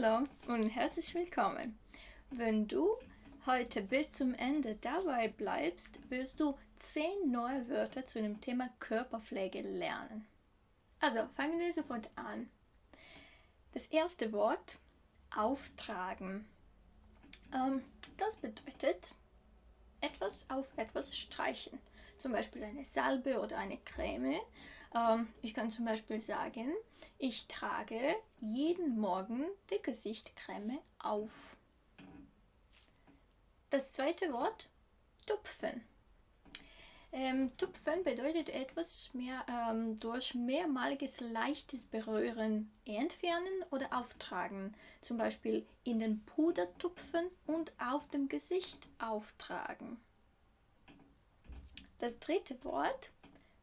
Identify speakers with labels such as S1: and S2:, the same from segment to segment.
S1: Hallo und herzlich willkommen. Wenn du heute bis zum Ende dabei bleibst, wirst du 10 neue Wörter zu dem Thema Körperpflege lernen. Also fangen wir sofort an. Das erste Wort, auftragen. Ähm, das bedeutet etwas auf etwas streichen. Zum Beispiel eine Salbe oder eine Creme ähm, ich kann zum Beispiel sagen, ich trage jeden Morgen die Gesichtcreme auf. Das zweite Wort, tupfen. Ähm, tupfen bedeutet etwas mehr ähm, durch mehrmaliges leichtes Berühren entfernen oder auftragen. Zum Beispiel in den Puder tupfen und auf dem Gesicht auftragen. Das dritte Wort,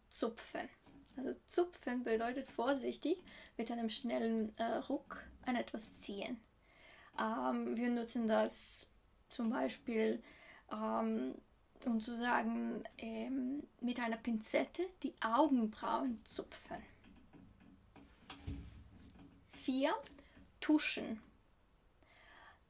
S1: zupfen. Also zupfen bedeutet vorsichtig mit einem schnellen äh, Ruck an etwas ziehen. Ähm, wir nutzen das zum Beispiel, ähm, um zu sagen, ähm, mit einer Pinzette die Augenbrauen zupfen. 4. Tuschen.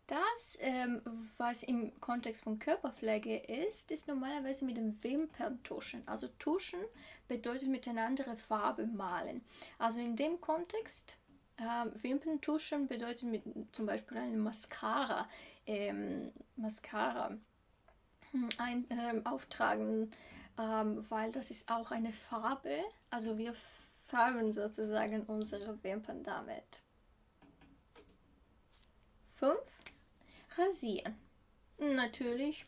S1: Das, ähm, was im Kontext von Körperpflege ist, ist normalerweise mit dem Wimperntuschen. Also Tuschen bedeutet mit einer anderen Farbe malen. Also in dem Kontext, äh, Wimperntuschen bedeutet mit zum Beispiel einem Mascara, ähm, Mascara hm, ein, ähm, auftragen, ähm, weil das ist auch eine Farbe. Also wir färben sozusagen unsere Wimpern damit. 5 rasieren. Natürlich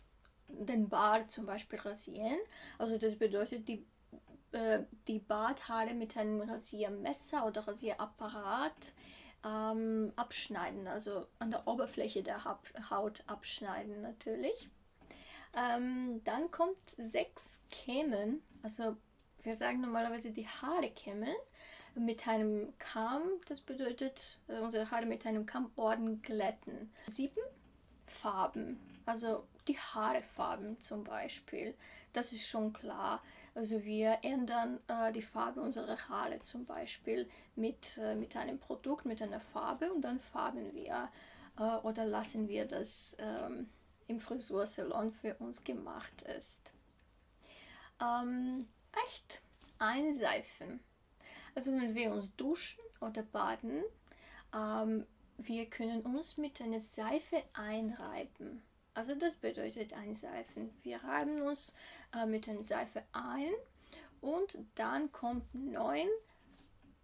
S1: den Bart zum Beispiel rasieren. Also das bedeutet die, äh, die Barthaare mit einem Rasiermesser oder Rasierapparat ähm, abschneiden. Also an der Oberfläche der Haut abschneiden natürlich. Ähm, dann kommt sechs Kämmen. Also wir sagen normalerweise die Haare kämmen mit einem Kamm. Das bedeutet äh, unsere Haare mit einem Kammorden glätten. Sieben Farben, also die Haarefarben zum Beispiel, das ist schon klar. Also wir ändern äh, die Farbe unserer Haare zum Beispiel mit, äh, mit einem Produkt, mit einer Farbe und dann farben wir äh, oder lassen wir das ähm, im Frisursalon für uns gemacht ist. Ähm, echt einseifen. Also wenn wir uns duschen oder baden, ähm, wir können uns mit einer Seife einreiben. Also das bedeutet einseifen. Wir reiben uns äh, mit einer Seife ein und dann kommt neun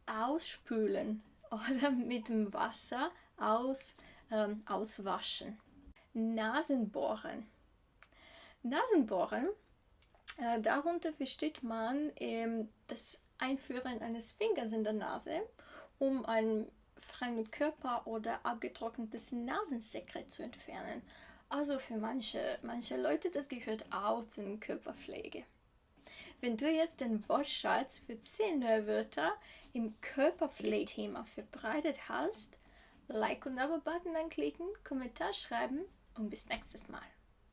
S1: ausspülen oder mit dem Wasser aus, ähm, auswaschen. Nasenbohren. Nasenbohren, äh, darunter versteht man ähm, das Einführen eines Fingers in der Nase, um ein fremden Körper oder abgetrocknetes Nasensekret zu entfernen. Also für manche, manche Leute, das gehört auch zu der Körperpflege. Wenn du jetzt den Wortschatz für 10 neue Wörter im Körperpflegethema verbreitet hast, Like und Abo-Button anklicken, Kommentar schreiben und bis nächstes Mal.